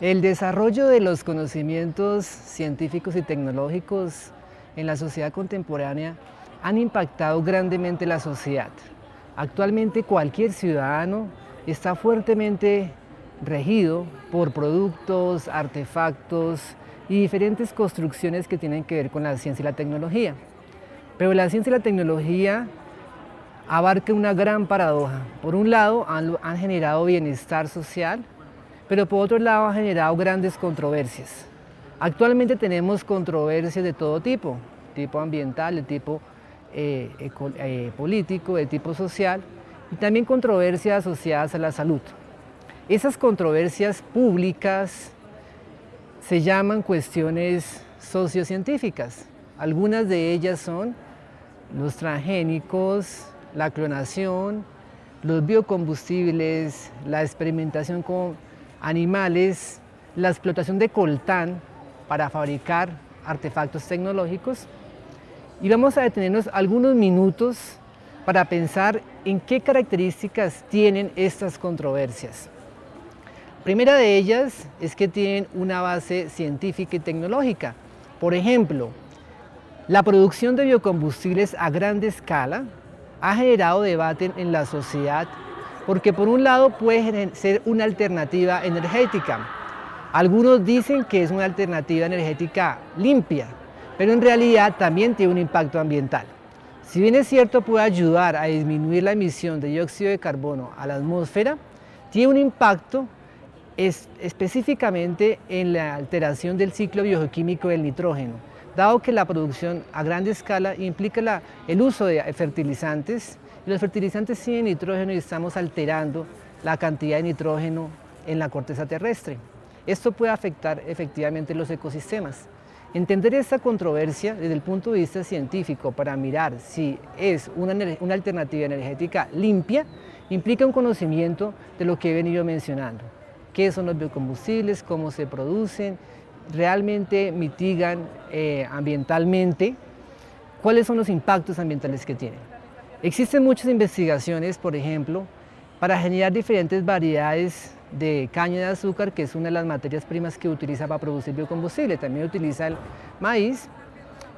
El desarrollo de los conocimientos científicos y tecnológicos en la sociedad contemporánea han impactado grandemente la sociedad. Actualmente cualquier ciudadano está fuertemente regido por productos, artefactos y diferentes construcciones que tienen que ver con la ciencia y la tecnología. Pero la ciencia y la tecnología abarca una gran paradoja. Por un lado han, han generado bienestar social, pero por otro lado ha generado grandes controversias. Actualmente tenemos controversias de todo tipo, tipo ambiental, de tipo eh, eh, político, de tipo social, y también controversias asociadas a la salud. Esas controversias públicas se llaman cuestiones sociocientíficas. Algunas de ellas son los transgénicos, la clonación, los biocombustibles, la experimentación con animales, la explotación de coltán para fabricar artefactos tecnológicos y vamos a detenernos algunos minutos para pensar en qué características tienen estas controversias. Primera de ellas es que tienen una base científica y tecnológica. Por ejemplo, la producción de biocombustibles a gran escala ha generado debate en la sociedad porque por un lado puede ser una alternativa energética. Algunos dicen que es una alternativa energética limpia, pero en realidad también tiene un impacto ambiental. Si bien es cierto puede ayudar a disminuir la emisión de dióxido de carbono a la atmósfera, tiene un impacto específicamente en la alteración del ciclo bioquímico del nitrógeno, dado que la producción a gran escala implica el uso de fertilizantes los fertilizantes tienen nitrógeno y estamos alterando la cantidad de nitrógeno en la corteza terrestre. Esto puede afectar efectivamente los ecosistemas. Entender esta controversia desde el punto de vista científico para mirar si es una, una, alternativa energética limpia implica un conocimiento de lo que he venido mencionando. ¿Qué son los biocombustibles? ¿Cómo se producen? ¿Realmente mitigan eh, ambientalmente? ¿Cuáles son los impactos ambientales que tienen? Existen muchas investigaciones, por ejemplo, para generar diferentes variedades de caña de azúcar, que es una de las materias primas que utiliza para producir biocombustible. También utiliza el maíz,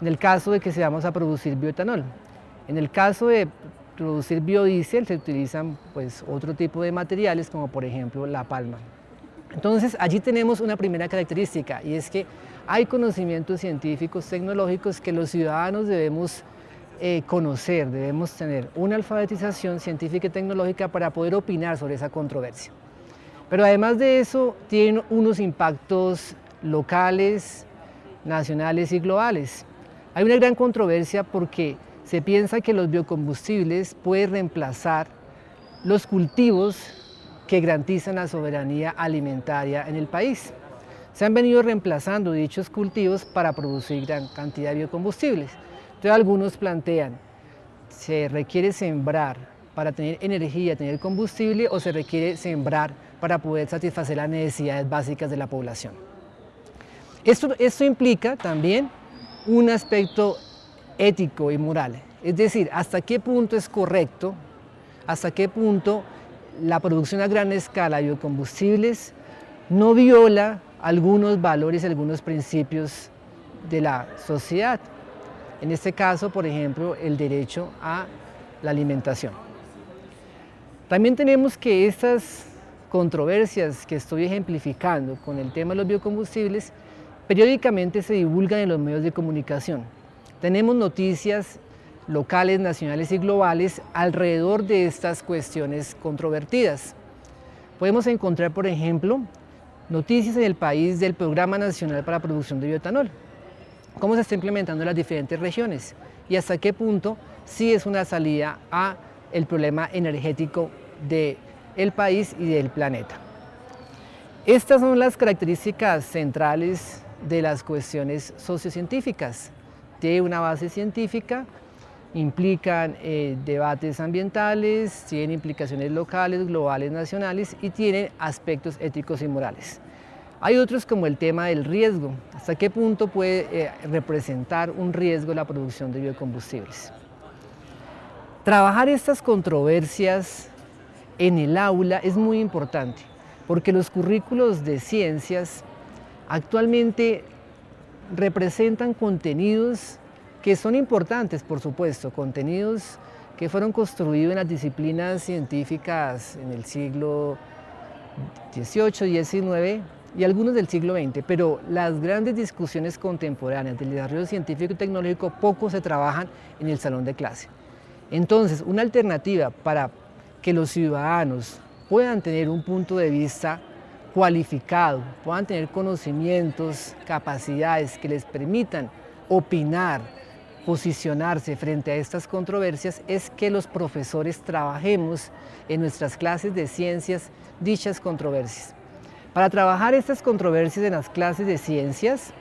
en el caso de que se vamos a producir bioetanol. En el caso de producir biodiesel se utilizan pues, otro tipo de materiales, como por ejemplo la palma. Entonces allí tenemos una primera característica y es que hay conocimientos científicos, tecnológicos que los ciudadanos debemos eh, conocer, debemos tener una alfabetización científica y tecnológica para poder opinar sobre esa controversia. Pero además de eso, tiene unos impactos locales, nacionales y globales. Hay una gran controversia porque se piensa que los biocombustibles pueden reemplazar los cultivos que garantizan la soberanía alimentaria en el país. Se han venido reemplazando dichos cultivos para producir gran cantidad de biocombustibles. Entonces algunos plantean, ¿se requiere sembrar para tener energía, tener combustible o se requiere sembrar para poder satisfacer las necesidades básicas de la población? Esto, esto implica también un aspecto ético y moral, es decir, hasta qué punto es correcto, hasta qué punto la producción a gran escala de biocombustibles no viola algunos valores, algunos principios de la sociedad. En este caso, por ejemplo, el derecho a la alimentación. También tenemos que estas controversias que estoy ejemplificando con el tema de los biocombustibles periódicamente se divulgan en los medios de comunicación. Tenemos noticias locales, nacionales y globales alrededor de estas cuestiones controvertidas. Podemos encontrar, por ejemplo, noticias en el país del Programa Nacional para la Producción de Bioetanol, cómo se está implementando en las diferentes regiones y hasta qué punto sí es una salida a el problema energético del país y del planeta. Estas son las características centrales de las cuestiones sociocientíficas. Tiene una base científica, implican eh, debates ambientales, tienen implicaciones locales, globales, nacionales y tienen aspectos éticos y morales. Hay otros como el tema del riesgo, hasta qué punto puede eh, representar un riesgo la producción de biocombustibles. Trabajar estas controversias en el aula es muy importante, porque los currículos de ciencias actualmente representan contenidos que son importantes, por supuesto, contenidos que fueron construidos en las disciplinas científicas en el siglo XVIII, XIX y algunos del siglo XX, pero las grandes discusiones contemporáneas del desarrollo científico y tecnológico poco se trabajan en el salón de clase. Entonces, una alternativa para que los ciudadanos puedan tener un punto de vista cualificado, puedan tener conocimientos, capacidades que les permitan opinar, posicionarse frente a estas controversias, es que los profesores trabajemos en nuestras clases de ciencias dichas controversias. Para trabajar estas controversias en las clases de ciencias,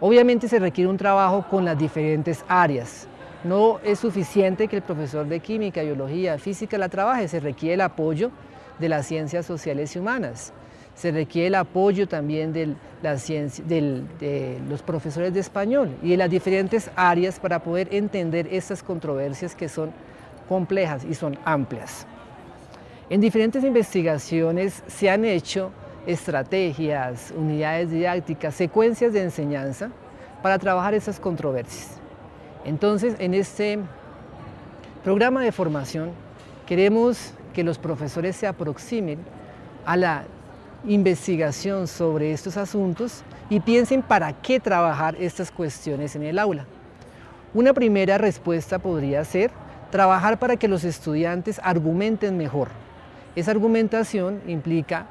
obviamente se requiere un trabajo con las diferentes áreas. No es suficiente que el profesor de química, biología, física la trabaje, se requiere el apoyo de las ciencias sociales y humanas. Se requiere el apoyo también de, la ciencia, de los profesores de español y de las diferentes áreas para poder entender estas controversias que son complejas y son amplias. En diferentes investigaciones se han hecho estrategias, unidades didácticas, secuencias de enseñanza para trabajar esas controversias. Entonces, en este programa de formación queremos que los profesores se aproximen a la investigación sobre estos asuntos y piensen para qué trabajar estas cuestiones en el aula. Una primera respuesta podría ser trabajar para que los estudiantes argumenten mejor, esa argumentación implica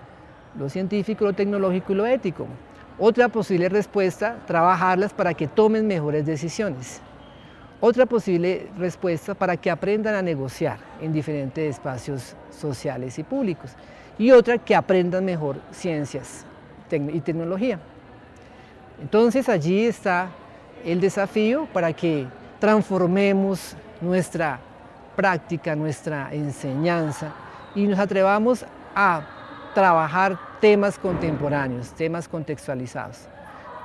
lo científico, lo tecnológico y lo ético. Otra posible respuesta, trabajarlas para que tomen mejores decisiones. Otra posible respuesta para que aprendan a negociar en diferentes espacios sociales y públicos. Y otra, que aprendan mejor ciencias y tecnología. Entonces allí está el desafío para que transformemos nuestra práctica, nuestra enseñanza y nos atrevamos a trabajar temas contemporáneos, temas contextualizados.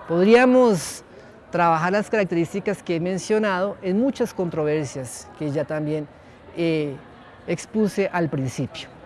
Podríamos trabajar las características que he mencionado en muchas controversias que ya también eh, expuse al principio.